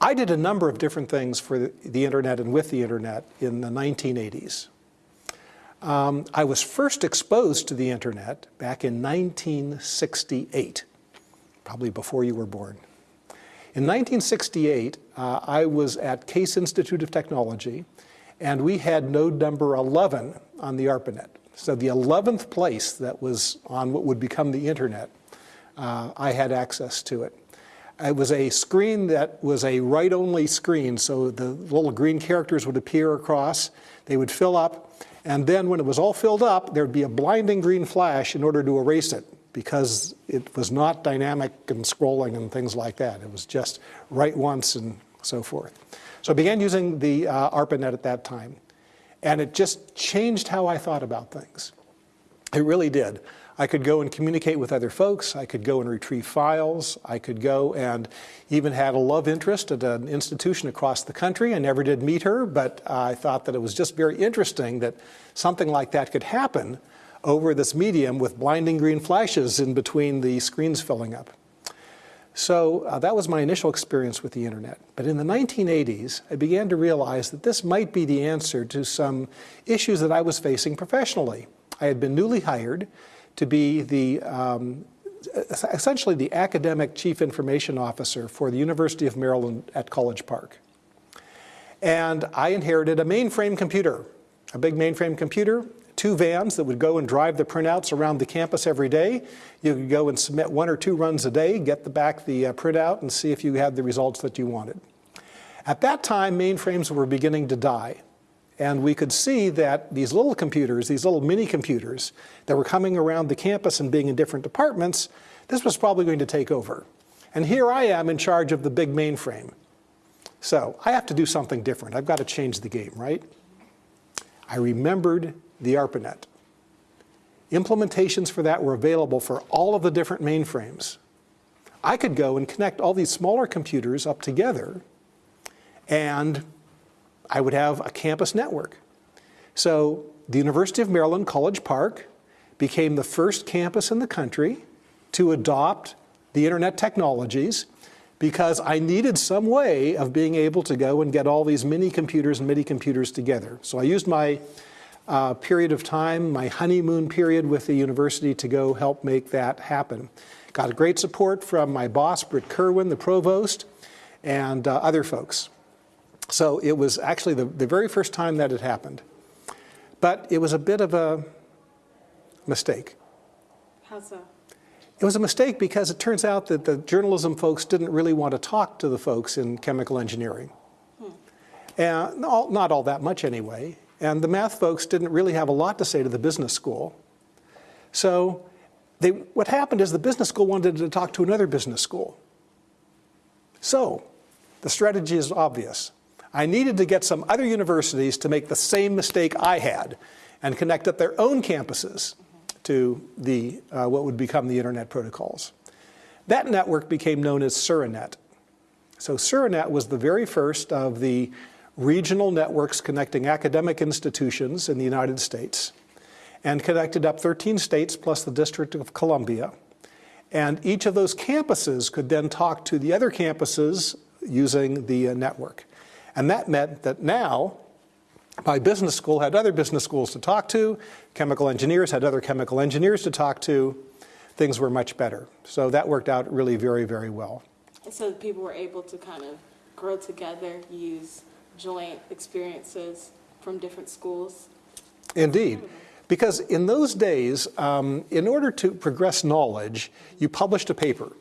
I did a number of different things for the, internet and with the internet in the 1980s. Um, I was first exposed to the internet back in 1968, probably before you were born. In 1968, uh, I was at Case Institute of Technology, and we had node number 11 on the ARPANET. So the 11th place that was on what would become the internet, uh, I had access to it. It was a screen that was a write-only screen, so the little green characters would appear across, they would fill up, and then when it was all filled up, there'd be a blinding green flash in order to erase it because it was not dynamic and scrolling and things like that. It was just write once and so forth. So I began using the uh, ARPANET at that time. And it just changed how I thought about things. It really did. I could go and communicate with other folks. I could go and retrieve files. I could go and even had a love interest at an institution across the country. I never did meet her, but I thought that it was just very interesting that something like that could happen over this medium with blinding green flashes in between the screens filling up. So uh, that was my initial experience with the internet. But in the 1980s, I began to realize that this might be the answer to some issues that I was facing professionally. I had been newly hired to be the um, essentially the academic chief information officer for the University of Maryland at College Park. And I inherited a mainframe computer, a big mainframe computer, two vans that would go and drive the printouts around the campus every day. You could go and submit one or two runs a day, get the back the uh, printout and see if you had the results that you wanted. At that time, mainframes were beginning to die. And we could see that these little computers, these little mini computers that were coming around the campus and being in different departments, this was probably going to take over. And here I am in charge of the big mainframe. So I have to do something different. I've got to change the game, right? I remembered the ARPANET. Implementations for that were available for all of the different mainframes. I could go and connect all these smaller computers up together and I would have a campus network. So the University of Maryland College Park became the first campus in the country to adopt the internet technologies because I needed some way of being able to go and get all these mini computers and mini computers together. So I used my uh, period of time, my honeymoon period with the university to go help make that happen. Got great support from my boss, Brit Kirwan, the provost, and uh, other folks. So it was actually the, the very first time that it happened. But it was a bit of a mistake. How so? It was a mistake because it turns out that the journalism folks didn't really want to talk to the folks in chemical engineering. Hmm. And all, not all that much anyway. And the math folks didn't really have a lot to say to the business school. So they, what happened is the business school wanted to talk to another business school. So the strategy is obvious. I needed to get some other universities to make the same mistake I had and connect up their own campuses to the, uh, what would become the internet protocols. That network became known as SuraNet. So SuraNet was the very first of the regional networks connecting academic institutions in the United States and connected up 13 states plus the District of Columbia. And each of those campuses could then talk to the other campuses using the uh, network. And that meant that now my business school had other business schools to talk to, chemical engineers had other chemical engineers to talk to, things were much better. So that worked out really very, very well. And so people were able to kind of grow together, use joint experiences from different schools? Indeed. Because in those days, um, in order to progress knowledge, you published a paper.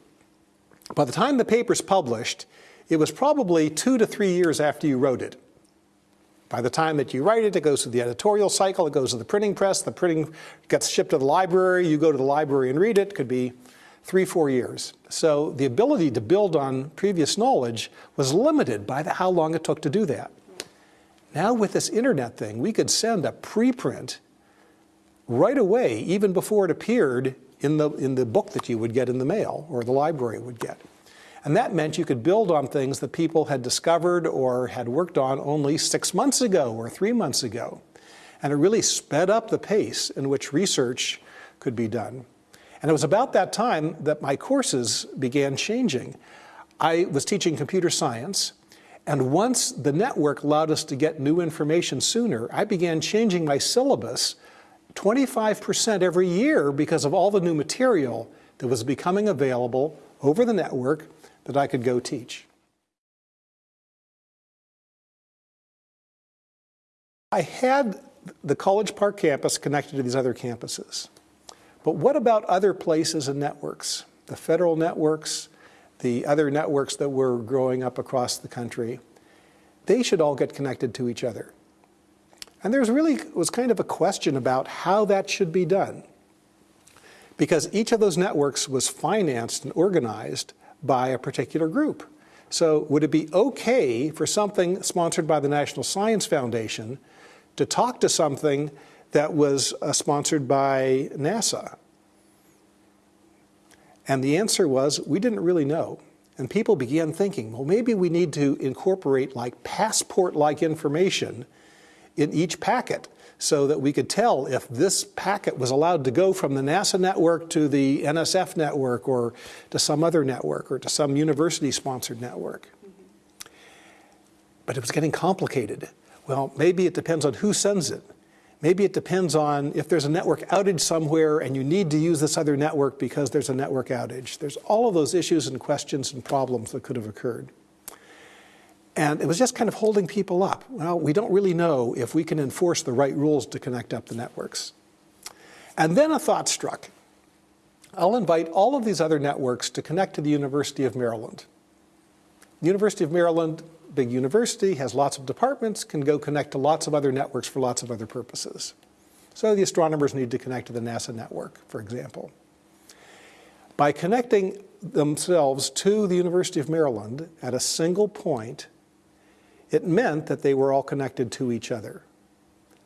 By the time the paper's published, it was probably two to three years after you wrote it. By the time that you write it, it goes through the editorial cycle, it goes to the printing press, the printing gets shipped to the library, you go to the library and read it, could be three, four years. So the ability to build on previous knowledge was limited by the, how long it took to do that. Now with this internet thing, we could send a preprint right away, even before it appeared in the, in the book that you would get in the mail or the library would get. And that meant you could build on things that people had discovered or had worked on only six months ago or three months ago. And it really sped up the pace in which research could be done. And it was about that time that my courses began changing. I was teaching computer science, And once the network allowed us to get new information sooner, I began changing my syllabus 25% every year because of all the new material that was becoming available over the network that I could go teach. I had the College Park campus connected to these other campuses. But what about other places and networks? The federal networks, the other networks that were growing up across the country, they should all get connected to each other. And there's really was kind of a question about how that should be done. Because each of those networks was financed and organized by a particular group. So would it be okay for something sponsored by the National Science Foundation to talk to something that was uh, sponsored by NASA? And the answer was, we didn't really know. And people began thinking, well, maybe we need to incorporate like passport-like information in each packet so that we could tell if this packet was allowed to go from the NASA network to the NSF network or to some other network or to some university-sponsored network. But it was getting complicated. Well, maybe it depends on who sends it. Maybe it depends on if there's a network outage somewhere and you need to use this other network because there's a network outage. There's all of those issues and questions and problems that could have occurred. And it was just kind of holding people up. Well, we don't really know if we can enforce the right rules to connect up the networks. And then a thought struck. I'll invite all of these other networks to connect to the University of Maryland. The University of Maryland big university, has lots of departments, can go connect to lots of other networks for lots of other purposes. So the astronomers need to connect to the NASA network, for example. By connecting themselves to the University of Maryland at a single point, it meant that they were all connected to each other.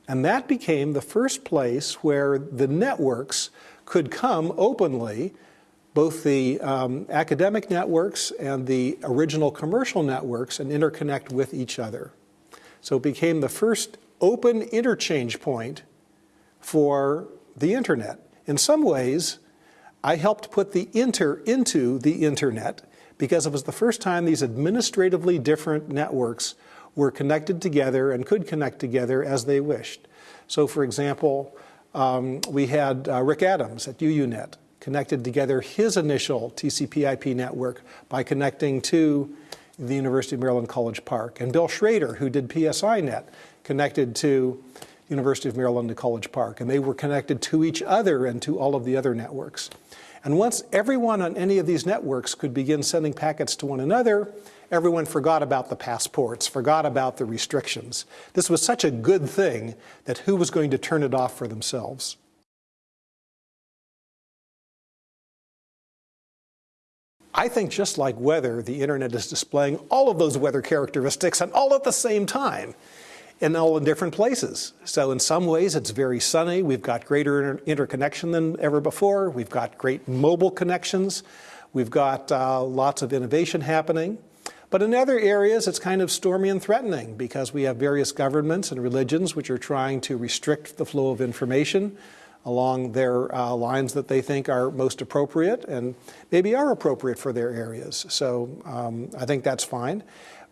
And that became the first place where the networks could come openly both the um, academic networks and the original commercial networks and interconnect with each other. So it became the first open interchange point for the internet. In some ways, I helped put the inter into the internet because it was the first time these administratively different networks were connected together and could connect together as they wished. So for example, um, we had uh, Rick Adams at UUNet connected together his initial TCP IP network by connecting to the University of Maryland College Park. And Bill Schrader, who did PSINet, connected to University of Maryland to College Park. And they were connected to each other and to all of the other networks. And once everyone on any of these networks could begin sending packets to one another, everyone forgot about the passports, forgot about the restrictions. This was such a good thing that who was going to turn it off for themselves? I think just like weather, the internet is displaying all of those weather characteristics and all at the same time and all in different places. So in some ways it's very sunny. We've got greater inter interconnection than ever before. We've got great mobile connections. We've got uh, lots of innovation happening. But in other areas, it's kind of stormy and threatening because we have various governments and religions which are trying to restrict the flow of information along their uh, lines that they think are most appropriate and maybe are appropriate for their areas. So um, I think that's fine.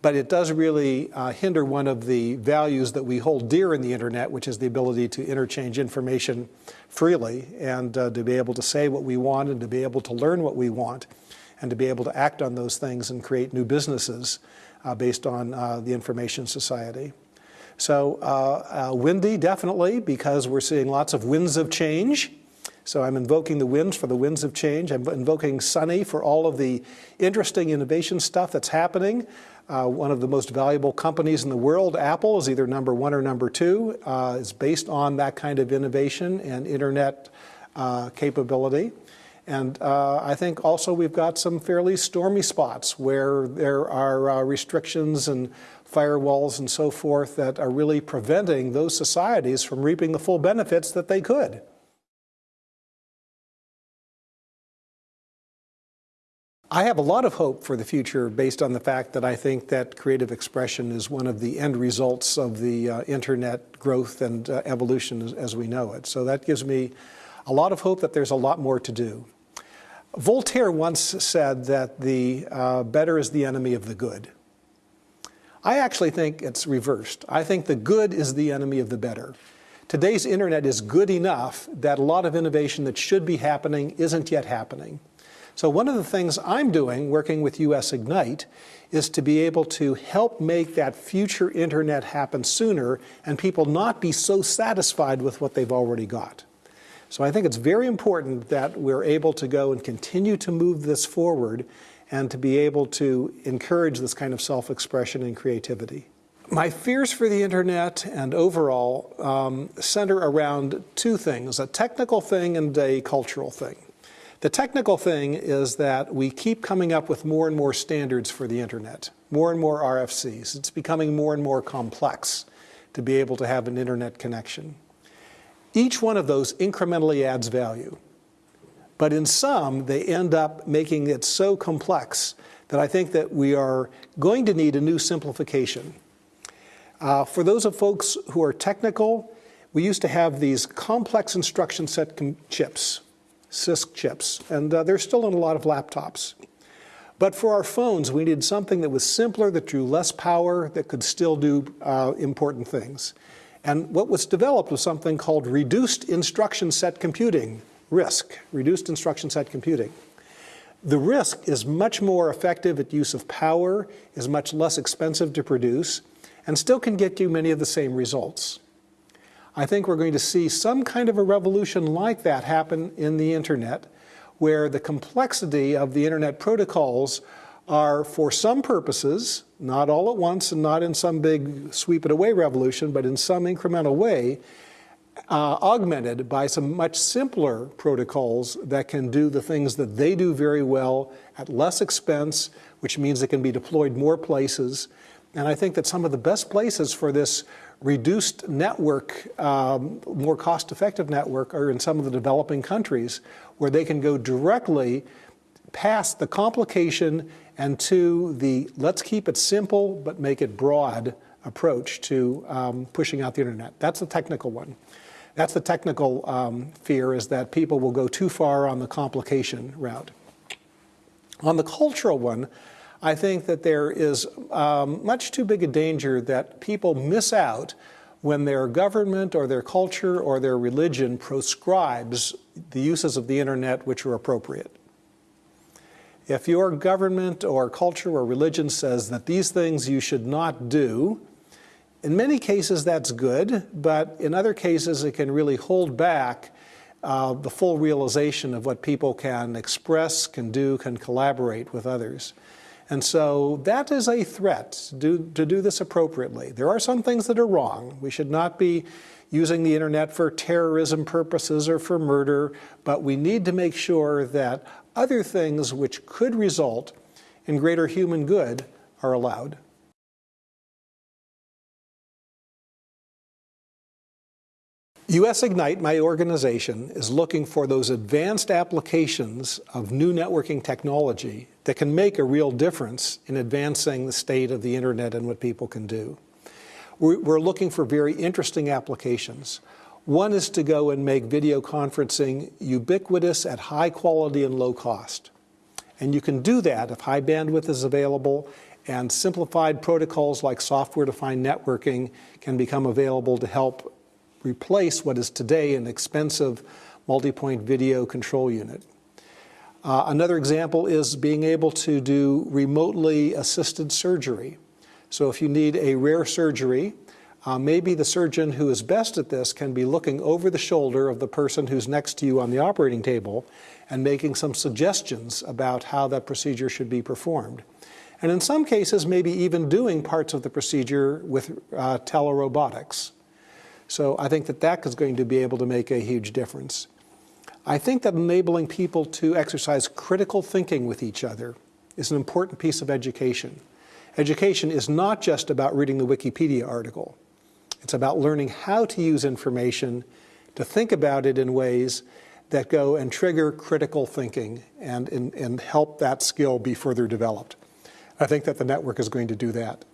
But it does really uh, hinder one of the values that we hold dear in the internet, which is the ability to interchange information freely and uh, to be able to say what we want and to be able to learn what we want and to be able to act on those things and create new businesses uh, based on uh, the information society. So uh, uh, windy, definitely, because we're seeing lots of winds of change. So I'm invoking the winds for the winds of change. I'm invoking sunny for all of the interesting innovation stuff that's happening. Uh, one of the most valuable companies in the world, Apple, is either number one or number two. Uh, it's based on that kind of innovation and internet uh, capability. And uh, I think also we've got some fairly stormy spots where there are uh, restrictions and firewalls and so forth that are really preventing those societies from reaping the full benefits that they could. I have a lot of hope for the future based on the fact that I think that creative expression is one of the end results of the uh, internet growth and uh, evolution as, as we know it. So that gives me a lot of hope that there's a lot more to do. Voltaire once said that the uh, better is the enemy of the good. I actually think it's reversed. I think the good is the enemy of the better. Today's internet is good enough that a lot of innovation that should be happening isn't yet happening. So one of the things I'm doing, working with US Ignite, is to be able to help make that future internet happen sooner and people not be so satisfied with what they've already got. So I think it's very important that we're able to go and continue to move this forward and to be able to encourage this kind of self-expression and creativity. My fears for the internet and overall um, center around two things, a technical thing and a cultural thing. The technical thing is that we keep coming up with more and more standards for the internet, more and more RFCs. It's becoming more and more complex to be able to have an internet connection. Each one of those incrementally adds value. But in some, they end up making it so complex that I think that we are going to need a new simplification. Uh, for those of folks who are technical, we used to have these complex instruction set chips, CISC chips, and uh, they're still in a lot of laptops. But for our phones, we needed something that was simpler, that drew less power, that could still do uh, important things. And what was developed was something called reduced instruction set computing, RISC, reduced instruction set computing. The RISC is much more effective at use of power, is much less expensive to produce, and still can get you many of the same results. I think we're going to see some kind of a revolution like that happen in the internet, where the complexity of the internet protocols are for some purposes, not all at once and not in some big sweep it away revolution, but in some incremental way, uh, augmented by some much simpler protocols that can do the things that they do very well at less expense, which means they can be deployed more places. And I think that some of the best places for this reduced network, um, more cost-effective network, are in some of the developing countries where they can go directly past the complication and to the let's keep it simple but make it broad approach to um, pushing out the internet. That's the technical one. That's the technical um, fear is that people will go too far on the complication route. On the cultural one, I think that there is um, much too big a danger that people miss out when their government or their culture or their religion proscribes the uses of the internet which are appropriate. If your government or culture or religion says that these things you should not do, in many cases, that's good, but in other cases, it can really hold back uh, the full realization of what people can express, can do, can collaborate with others. And so that is a threat do, to do this appropriately. There are some things that are wrong. We should not be using the internet for terrorism purposes or for murder, but we need to make sure that other things which could result in greater human good are allowed. US Ignite, my organization, is looking for those advanced applications of new networking technology that can make a real difference in advancing the state of the internet and what people can do. We're looking for very interesting applications. One is to go and make video conferencing ubiquitous at high quality and low cost. And you can do that if high bandwidth is available and simplified protocols like software-defined networking can become available to help replace what is today an expensive multi-point video control unit. Uh, another example is being able to do remotely assisted surgery. So if you need a rare surgery, uh, maybe the surgeon who is best at this can be looking over the shoulder of the person who's next to you on the operating table and making some suggestions about how that procedure should be performed. And in some cases, maybe even doing parts of the procedure with uh, telerobotics. So I think that that is going to be able to make a huge difference. I think that enabling people to exercise critical thinking with each other is an important piece of education. Education is not just about reading the Wikipedia article. It's about learning how to use information, to think about it in ways that go and trigger critical thinking and, and, and help that skill be further developed. I think that the network is going to do that.